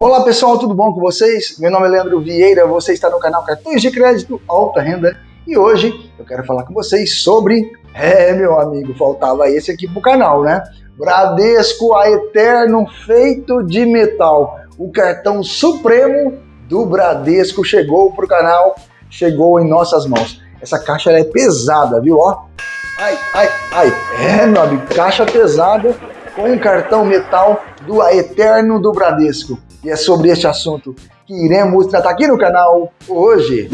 Olá pessoal, tudo bom com vocês? Meu nome é Leandro Vieira, você está no canal Cartões de Crédito Alta Renda e hoje eu quero falar com vocês sobre... É, meu amigo, faltava esse aqui pro canal, né? Bradesco a Eterno feito de metal. O cartão supremo do Bradesco chegou pro canal, chegou em nossas mãos. Essa caixa é pesada, viu? Ó, ai, ai, ai. É, meu amigo, caixa pesada com um cartão metal do Eterno do Bradesco. E é sobre este assunto que iremos tratar aqui no canal hoje.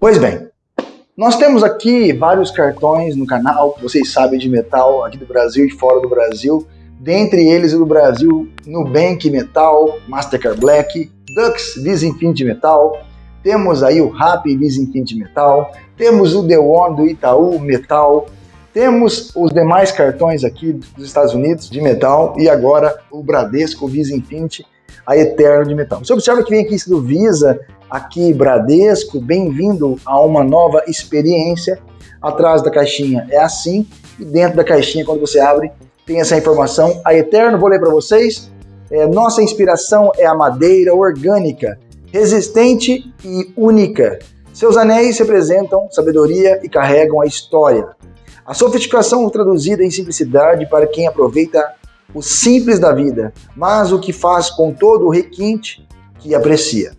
Pois bem, nós temos aqui vários cartões no canal, vocês sabem, de metal aqui do Brasil e fora do Brasil. Dentre eles, do Brasil, Nubank Metal, Mastercard Black, Dux Visa Metal, temos aí o Rappi Visa Metal, temos o The One do Itaú Metal, temos os demais cartões aqui dos Estados Unidos de metal e agora o Bradesco Visa a Eterno de metal. Você observa que vem aqui do Visa aqui Bradesco, bem-vindo a uma nova experiência. Atrás da caixinha é assim, e dentro da caixinha, quando você abre, tem essa informação. A Eterno, vou ler para vocês. É, nossa inspiração é a madeira orgânica, resistente e única. Seus anéis representam sabedoria e carregam a história. A sofisticação traduzida em simplicidade para quem aproveita o simples da vida, mas o que faz com todo o requinte que aprecia.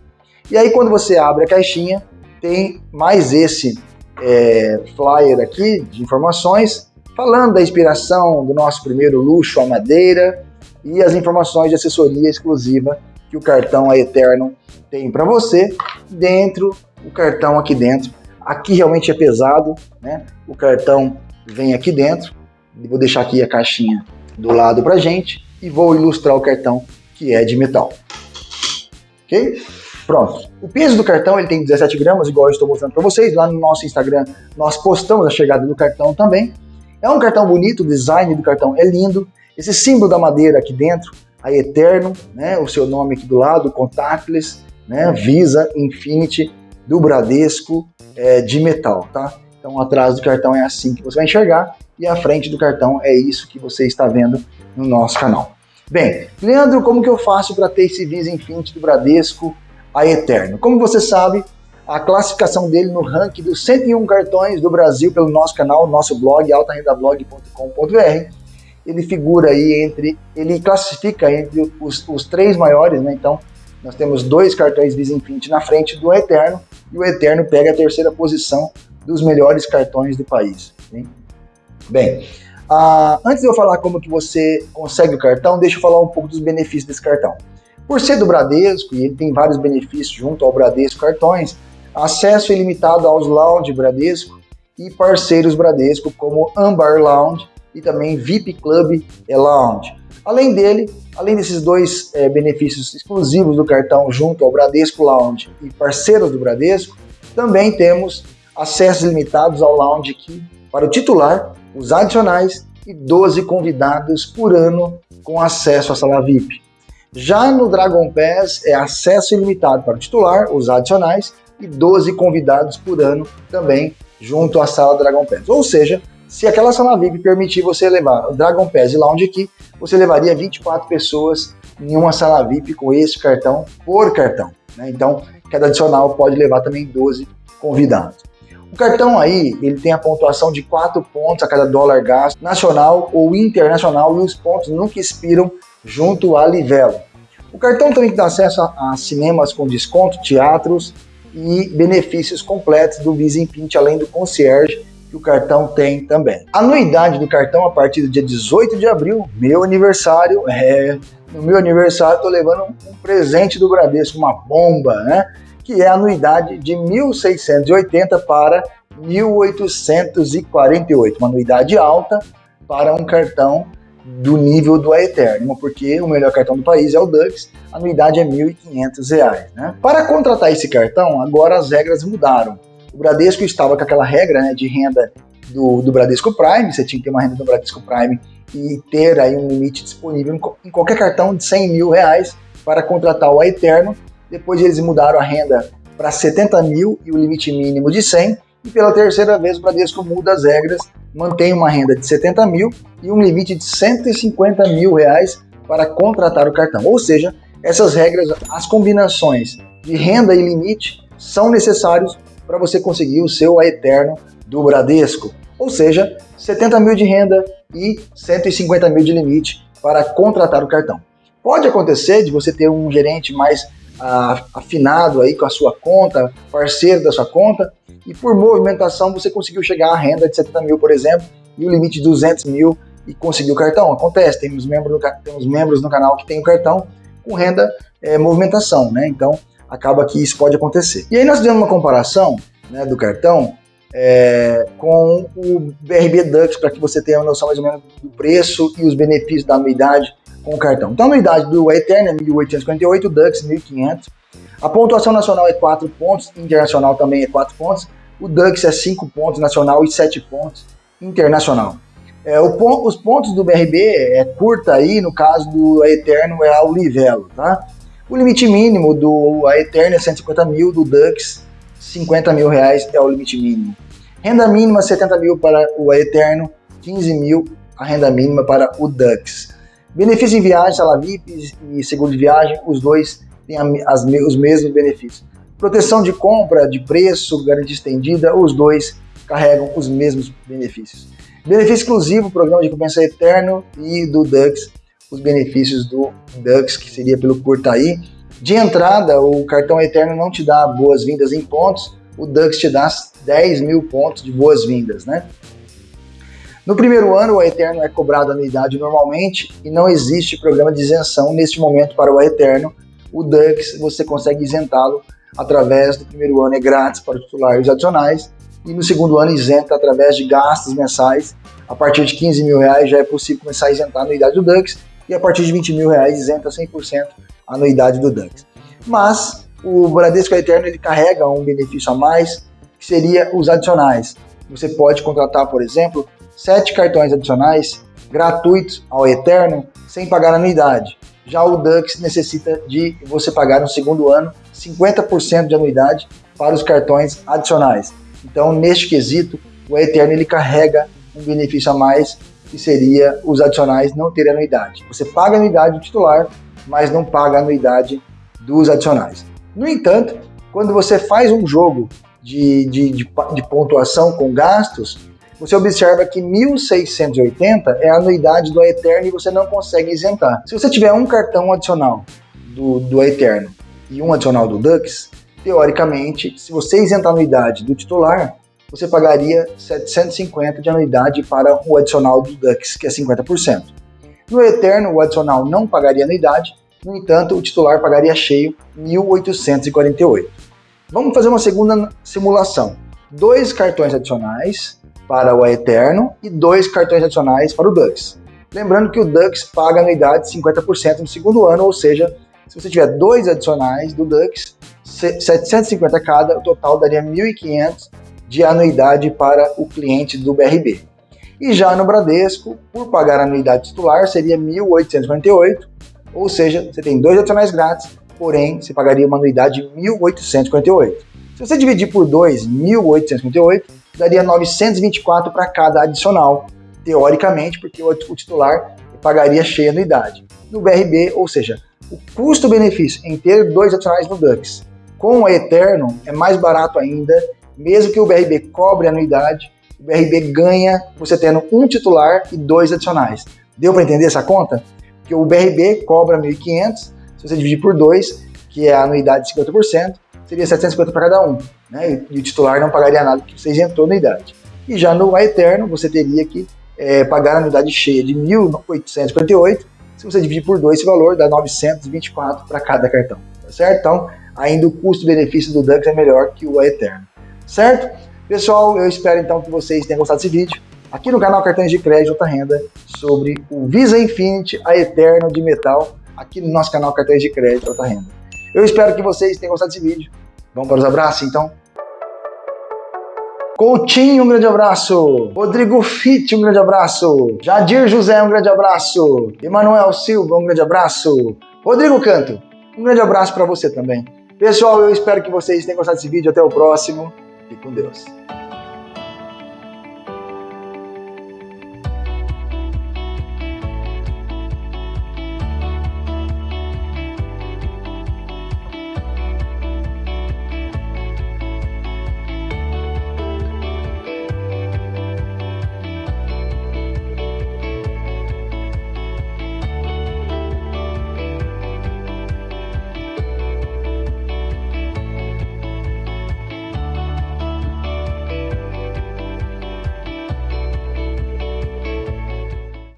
E aí quando você abre a caixinha, tem mais esse é, flyer aqui de informações, falando da inspiração do nosso primeiro luxo, a madeira, e as informações de assessoria exclusiva que o cartão a Eterno tem para você, dentro, o cartão aqui dentro. Aqui realmente é pesado, né? O cartão vem aqui dentro, vou deixar aqui a caixinha do lado para gente e vou ilustrar o cartão que é de metal. Ok? Pronto. O peso do cartão ele tem 17 gramas, igual eu estou mostrando para vocês. Lá no nosso Instagram nós postamos a chegada do cartão também. É um cartão bonito, o design do cartão é lindo. Esse símbolo da madeira aqui dentro, a Eterno, né, o seu nome aqui do lado, Contactless, né, Visa, Infinity, do Bradesco, é, de metal, tá? Então atrás do cartão é assim que você vai enxergar e a frente do cartão é isso que você está vendo no nosso canal. Bem, Leandro, como que eu faço para ter esse Visa Infinity do Bradesco a Eterno. Como você sabe, a classificação dele no ranking dos 101 cartões do Brasil pelo nosso canal, nosso blog, altarendablog.com.br, ele figura aí entre, ele classifica entre os, os três maiores, né? Então, nós temos dois cartões Visa Infinity na frente do Eterno, e o Eterno pega a terceira posição dos melhores cartões do país. Hein? Bem, uh, antes de eu falar como que você consegue o cartão, deixa eu falar um pouco dos benefícios desse cartão. Por ser do Bradesco, e ele tem vários benefícios junto ao Bradesco Cartões, acesso ilimitado aos lounge Bradesco e parceiros Bradesco como Ambar Lounge e também VIP Club Lounge. Além dele, além desses dois é, benefícios exclusivos do cartão junto ao Bradesco Lounge e parceiros do Bradesco, também temos acessos limitados ao Lounge aqui para o titular, os adicionais e 12 convidados por ano com acesso à sala VIP. Já no Dragon Pass é acesso ilimitado para o titular, os adicionais e 12 convidados por ano também junto à sala Dragon Pass. Ou seja, se aquela sala VIP permitir você levar o Dragon Pass e Lounge aqui, você levaria 24 pessoas em uma sala VIP com esse cartão por cartão. Né? Então, cada adicional pode levar também 12 convidados. O cartão aí, ele tem a pontuação de 4 pontos a cada dólar gasto, nacional ou internacional, e os pontos nunca expiram junto à Livelo. O cartão também dá acesso a, a cinemas com desconto, teatros e benefícios completos do Visa Infinity, além do concierge que o cartão tem também. Anuidade do cartão a partir do dia 18 de abril, meu aniversário, é, no meu aniversário estou levando um, um presente do Bradesco, uma bomba, né? Que é a anuidade de 1.680 para 1.848, uma anuidade alta para um cartão do nível do Aeternum, porque o melhor cartão do país é o Dux, a anuidade é R$ 1.500. Né? Para contratar esse cartão, agora as regras mudaram. O Bradesco estava com aquela regra né, de renda do, do Bradesco Prime, você tinha que ter uma renda do Bradesco Prime e ter aí um limite disponível em qualquer cartão de 100 mil reais para contratar o Eterno. Depois eles mudaram a renda para 70 mil e o limite mínimo de 100. E pela terceira vez o Bradesco muda as regras, mantém uma renda de 70 mil e um limite de 150 mil reais para contratar o cartão. Ou seja, essas regras, as combinações de renda e limite são necessários para você conseguir o seu Eterno do Bradesco. Ou seja, 70 mil de renda e 150 mil de limite para contratar o cartão. Pode acontecer de você ter um gerente mais afinado aí com a sua conta, parceiro da sua conta, e por movimentação você conseguiu chegar à renda de 70 mil, por exemplo, e o limite de 200 mil e conseguiu o cartão. Acontece, temos membros no, temos membros no canal que tem o cartão com renda é, movimentação, né? Então acaba que isso pode acontecer. E aí nós fizemos uma comparação né, do cartão é, com o BRB Dux para que você tenha uma noção mais ou menos do preço e os benefícios da anuidade com o cartão. Então a anuidade do Eterna é 1.848, o Dux 1.500. A pontuação nacional é 4 pontos, internacional também é 4 pontos. O Dux é 5 pontos nacional e 7 pontos internacional. É, o, os pontos do BRB é curta aí, no caso do Eterno é ao Livelo, tá? O limite mínimo do Eterno é 150 mil, do Dux 50 mil reais é o limite mínimo. Renda mínima 70 mil para o Eterno, 15 mil a renda mínima para o Dux. Benefício em viagem, sala VIP e seguro de viagem, os dois têm as, os mesmos benefícios. Proteção de compra, de preço, garantia estendida, os dois carregam os mesmos benefícios. Benefício exclusivo, programa de recompensa eterno e do Dux, os benefícios do Dux, que seria pelo Curtaí. De entrada, o cartão eterno não te dá boas-vindas em pontos, o Dux te dá 10 mil pontos de boas-vindas, né? No primeiro ano, o Eterno é cobrado anuidade normalmente e não existe programa de isenção neste momento para o Eterno. O Dux você consegue isentá-lo através do primeiro ano, é grátis para o titular e os adicionais, e no segundo ano isenta através de gastos mensais. A partir de 15 mil reais já é possível começar a isentar a anuidade do Dux e a partir de 20 mil reais isenta 100% a anuidade do Dux. Mas o Bradesco Eterno ele carrega um benefício a mais, que seria os adicionais. Você pode contratar, por exemplo, sete cartões adicionais gratuitos ao Eterno sem pagar anuidade. Já o Dux necessita de você pagar no segundo ano 50% de anuidade para os cartões adicionais. Então, neste quesito, o Eterno ele carrega um benefício a mais, que seria os adicionais não terem anuidade. Você paga a anuidade do titular, mas não paga a anuidade dos adicionais. No entanto, quando você faz um jogo de, de, de, de pontuação com gastos, você observa que 1.680 é a anuidade do Eterno e você não consegue isentar. Se você tiver um cartão adicional do, do Eterno e um adicional do Dux, teoricamente, se você isentar a anuidade do titular, você pagaria 750 de anuidade para o adicional do Dux, que é 50%. No Eterno, o adicional não pagaria anuidade, no entanto, o titular pagaria cheio 1.848. Vamos fazer uma segunda simulação. Dois cartões adicionais para o Eterno e dois cartões adicionais para o Dux. Lembrando que o Dux paga anuidade de 50% no segundo ano, ou seja, se você tiver dois adicionais do Dux, 750 cada, o total daria 1.500 de anuidade para o cliente do BRB. E já no Bradesco, por pagar a anuidade titular, seria 1.848, ou seja, você tem dois adicionais grátis, porém você pagaria uma anuidade de 1.848. Se você dividir por 2, 1.858, daria 924 para cada adicional, teoricamente, porque o titular pagaria cheia anuidade. No BRB, ou seja, o custo-benefício em ter dois adicionais no Dux com o Eterno é mais barato ainda, mesmo que o BRB cobre anuidade, o BRB ganha você tendo um titular e dois adicionais. Deu para entender essa conta? Porque o BRB cobra 1.500, se você dividir por dois, que é a anuidade de 50%, seria 750 para cada um. Né? E o titular não pagaria nada porque você isentou a anuidade. E já no Eterno, você teria que é, pagar a anuidade cheia de 1.848, se você dividir por dois, esse valor dá 924 para cada cartão, tá certo? Então, ainda o custo-benefício do Dux é melhor que o Eterno, certo? Pessoal, eu espero então que vocês tenham gostado desse vídeo aqui no canal Cartões de Crédito Alta Renda sobre o Visa Infinity, a Eterno de metal, aqui no nosso canal Cartões de Crédito Alta Renda. Eu espero que vocês tenham gostado desse vídeo. Vamos para os abraços, então? Coutinho, um grande abraço. Rodrigo Fitt, um grande abraço. Jadir José, um grande abraço. Emanuel Silva, um grande abraço. Rodrigo Canto, um grande abraço para você também. Pessoal, eu espero que vocês tenham gostado desse vídeo. Até o próximo. Fique com Deus.